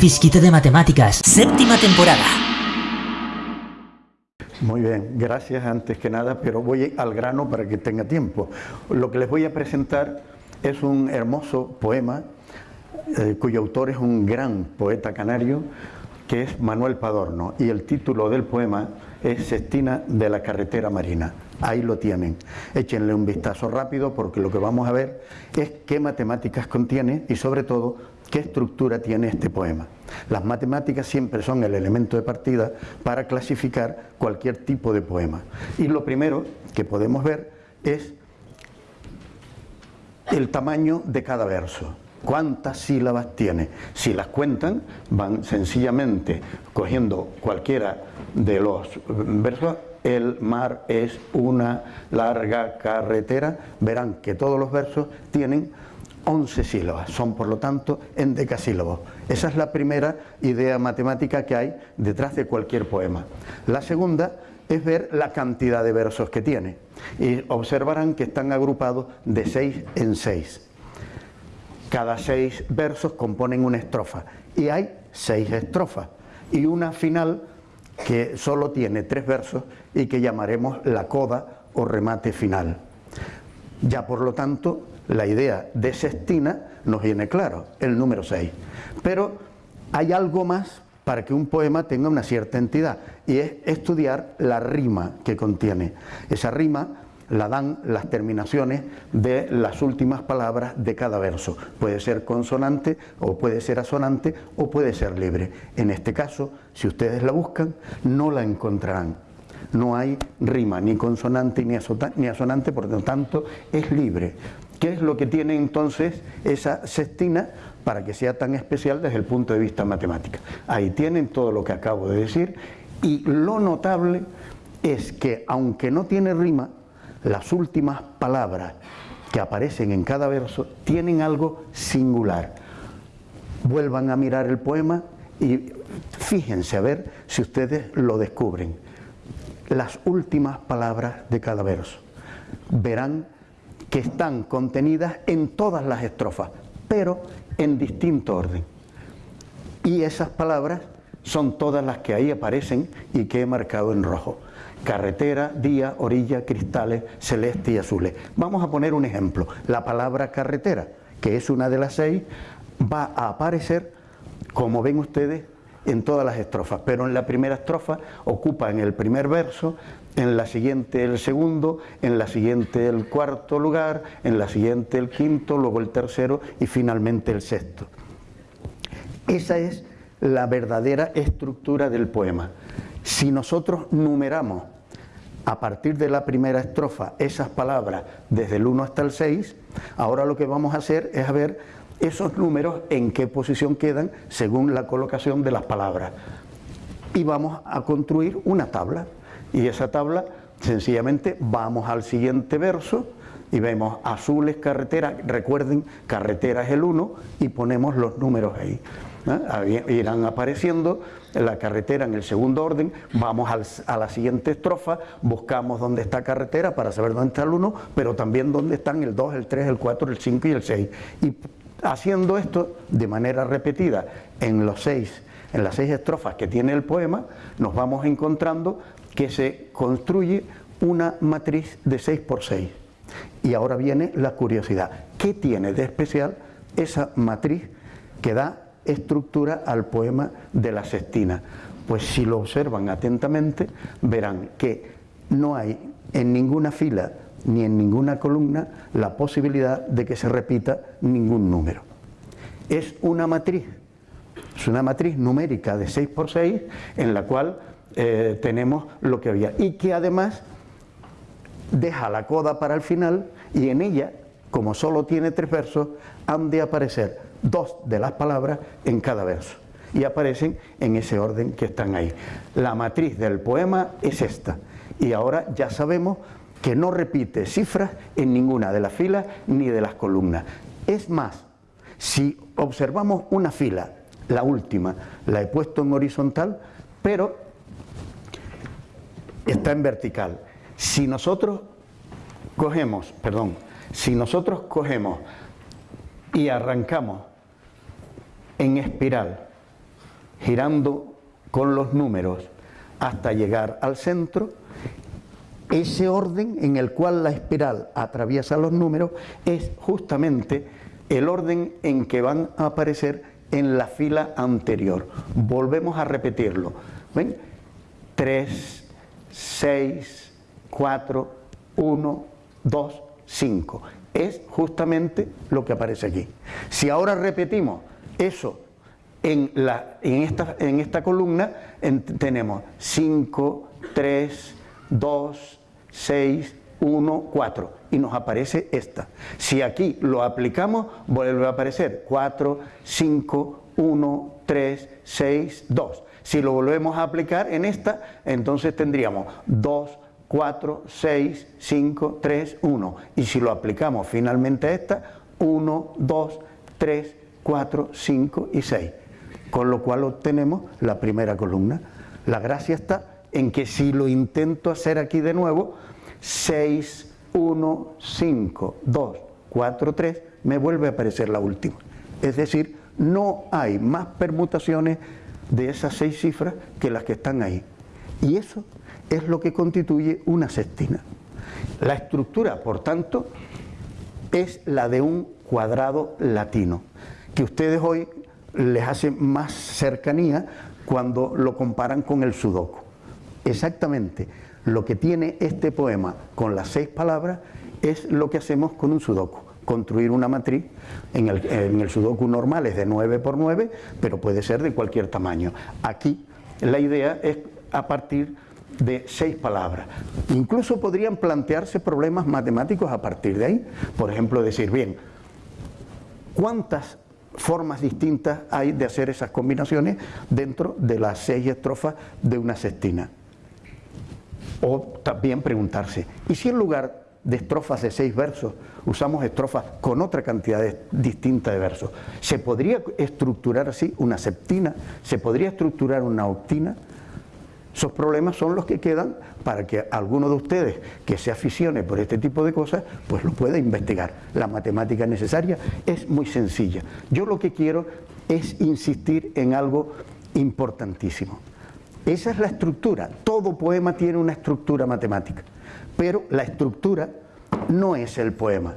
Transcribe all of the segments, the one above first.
fisquito de matemáticas, séptima temporada. Muy bien, gracias antes que nada, pero voy al grano para que tenga tiempo. Lo que les voy a presentar es un hermoso poema eh, cuyo autor es un gran poeta canario que es Manuel Padorno y el título del poema es Sestina de la carretera marina. Ahí lo tienen. Échenle un vistazo rápido porque lo que vamos a ver es qué matemáticas contiene y sobre todo qué estructura tiene este poema. Las matemáticas siempre son el elemento de partida para clasificar cualquier tipo de poema. Y lo primero que podemos ver es el tamaño de cada verso cuántas sílabas tiene. Si las cuentan, van sencillamente cogiendo cualquiera de los versos, el mar es una larga carretera, verán que todos los versos tienen 11 sílabas, son por lo tanto endecasílabos. Esa es la primera idea matemática que hay detrás de cualquier poema. La segunda es ver la cantidad de versos que tiene y observarán que están agrupados de 6 en 6. Cada seis versos componen una estrofa y hay seis estrofas y una final que solo tiene tres versos y que llamaremos la coda o remate final. Ya por lo tanto, la idea de sextina nos viene claro, el número 6. Pero hay algo más para que un poema tenga una cierta entidad y es estudiar la rima que contiene. Esa rima la dan las terminaciones de las últimas palabras de cada verso. Puede ser consonante o puede ser asonante o puede ser libre. En este caso, si ustedes la buscan, no la encontrarán. No hay rima, ni consonante ni, asonante, por lo tanto es libre. ¿Qué es lo que tiene entonces esa sextina para que sea tan especial desde el punto de vista matemático? Ahí tienen todo lo que acabo de decir y lo notable es que aunque no tiene rima, las últimas palabras que aparecen en cada verso tienen algo singular. Vuelvan a mirar el poema y fíjense a ver si ustedes lo descubren. Las últimas palabras de cada verso. Verán que están contenidas en todas las estrofas, pero en distinto orden. Y esas palabras son todas las que ahí aparecen y que he marcado en rojo carretera, día, orilla, cristales, celeste y azules. Vamos a poner un ejemplo. La palabra carretera, que es una de las seis, va a aparecer, como ven ustedes, en todas las estrofas, pero en la primera estrofa ocupa en el primer verso, en la siguiente el segundo, en la siguiente el cuarto lugar, en la siguiente el quinto, luego el tercero y finalmente el sexto. Esa es la verdadera estructura del poema. Si nosotros numeramos a partir de la primera estrofa esas palabras desde el 1 hasta el 6, ahora lo que vamos a hacer es ver esos números en qué posición quedan según la colocación de las palabras. Y vamos a construir una tabla. Y esa tabla, sencillamente, vamos al siguiente verso y vemos azules carretera, recuerden, carretera es el 1 y ponemos los números ahí. Irán apareciendo la carretera en el segundo orden, vamos a la siguiente estrofa, buscamos dónde está carretera para saber dónde está el 1, pero también dónde están el 2, el 3, el 4, el 5 y el 6. Y haciendo esto de manera repetida en los seis, en las seis estrofas que tiene el poema, nos vamos encontrando que se construye una matriz de 6 por 6. Y ahora viene la curiosidad. ¿Qué tiene de especial esa matriz que da estructura al poema de la sextina. Pues si lo observan atentamente, verán que no hay en ninguna fila ni en ninguna columna la posibilidad de que se repita ningún número. Es una matriz, es una matriz numérica de 6 por 6 en la cual eh, tenemos lo que había y que además deja la coda para el final y en ella, como solo tiene tres versos, han de aparecer dos de las palabras en cada verso y aparecen en ese orden que están ahí. La matriz del poema es esta y ahora ya sabemos que no repite cifras en ninguna de las filas ni de las columnas. Es más, si observamos una fila, la última, la he puesto en horizontal, pero está en vertical. Si nosotros cogemos, perdón, si nosotros cogemos y arrancamos en espiral girando con los números hasta llegar al centro, ese orden en el cual la espiral atraviesa los números es justamente el orden en que van a aparecer en la fila anterior. Volvemos a repetirlo. ¿Ven? 3, 6, 4, 1, 2, 5. Es justamente lo que aparece aquí. Si ahora repetimos eso en, la, en, esta, en esta columna, tenemos 5, 3, 2, 6, 1, 4 y nos aparece esta. Si aquí lo aplicamos, vuelve a aparecer 4, 5, 1, 3, 6, 2. Si lo volvemos a aplicar en esta, entonces tendríamos 2, 4, 6, 5, 3, 1. Y si lo aplicamos finalmente a esta, 1, 2, 3, 4, 5 y 6. Con lo cual obtenemos la primera columna. La gracia está en que si lo intento hacer aquí de nuevo, 6, 1, 5, 2, 4, 3, me vuelve a aparecer la última. Es decir, no hay más permutaciones de esas seis cifras que las que están ahí. Y eso es lo que constituye una sextina. La estructura, por tanto, es la de un cuadrado latino, que ustedes hoy les hace más cercanía cuando lo comparan con el sudoku. Exactamente lo que tiene este poema con las seis palabras es lo que hacemos con un sudoku. Construir una matriz, en el, en el sudoku normal es de 9 por 9, pero puede ser de cualquier tamaño. Aquí la idea es a partir de seis palabras. Incluso podrían plantearse problemas matemáticos a partir de ahí. Por ejemplo, decir, bien, ¿cuántas formas distintas hay de hacer esas combinaciones dentro de las seis estrofas de una sextina? O también preguntarse, ¿y si en lugar de estrofas de seis versos usamos estrofas con otra cantidad distinta de versos? ¿Se podría estructurar así una septina? ¿Se podría estructurar una octina? Esos problemas son los que quedan para que alguno de ustedes que se aficione por este tipo de cosas, pues lo pueda investigar. La matemática necesaria es muy sencilla. Yo lo que quiero es insistir en algo importantísimo. Esa es la estructura. Todo poema tiene una estructura matemática. Pero la estructura no es el poema.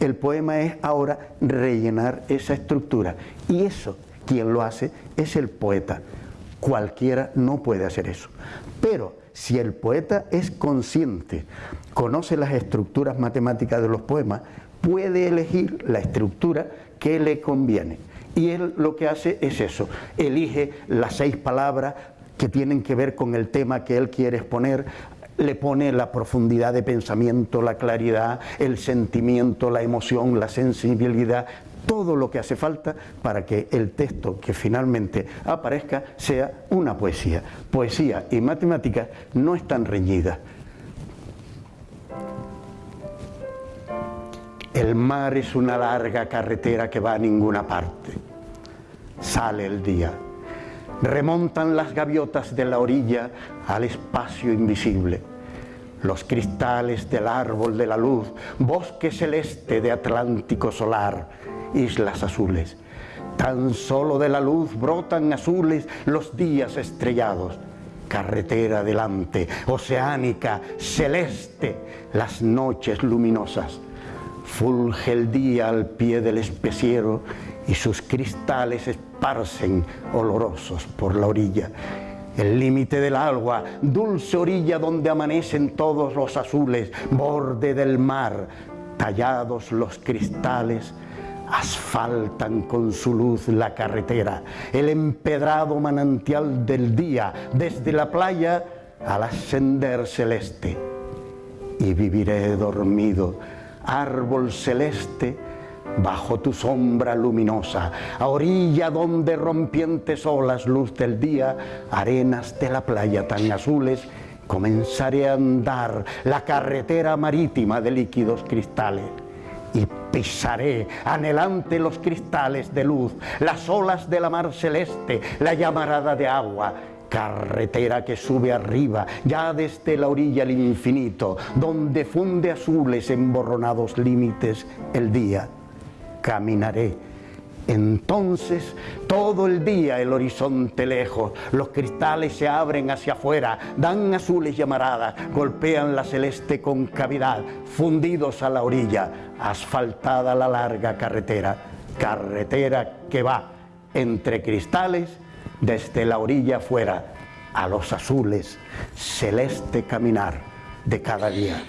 El poema es ahora rellenar esa estructura. Y eso, quien lo hace, es el poeta. Cualquiera no puede hacer eso. Pero si el poeta es consciente, conoce las estructuras matemáticas de los poemas, puede elegir la estructura que le conviene. Y él lo que hace es eso, elige las seis palabras que tienen que ver con el tema que él quiere exponer, le pone la profundidad de pensamiento, la claridad, el sentimiento, la emoción, la sensibilidad, todo lo que hace falta para que el texto que finalmente aparezca sea una poesía. Poesía y matemática no están reñidas. El mar es una larga carretera que va a ninguna parte. Sale el día remontan las gaviotas de la orilla al espacio invisible. Los cristales del árbol de la luz, bosque celeste de Atlántico solar, islas azules. Tan solo de la luz brotan azules los días estrellados. Carretera delante, oceánica, celeste, las noches luminosas. Fulge el día al pie del especiero y sus cristales esparcen olorosos por la orilla. El límite del agua, dulce orilla donde amanecen todos los azules, borde del mar, tallados los cristales, asfaltan con su luz la carretera, el empedrado manantial del día, desde la playa al ascender celeste. Y viviré dormido, árbol celeste, bajo tu sombra luminosa, a orilla donde rompientes olas, luz del día, arenas de la playa tan azules, comenzaré a andar la carretera marítima de líquidos cristales y pisaré anhelante los cristales de luz, las olas de la mar celeste, la llamarada de agua, carretera que sube arriba, ya desde la orilla al infinito, donde funde azules emborronados límites el día. Caminaré Entonces, todo el día el horizonte lejos, los cristales se abren hacia afuera, dan azules llamaradas, golpean la celeste concavidad, fundidos a la orilla, asfaltada la larga carretera, carretera que va entre cristales desde la orilla afuera a los azules, celeste caminar de cada día.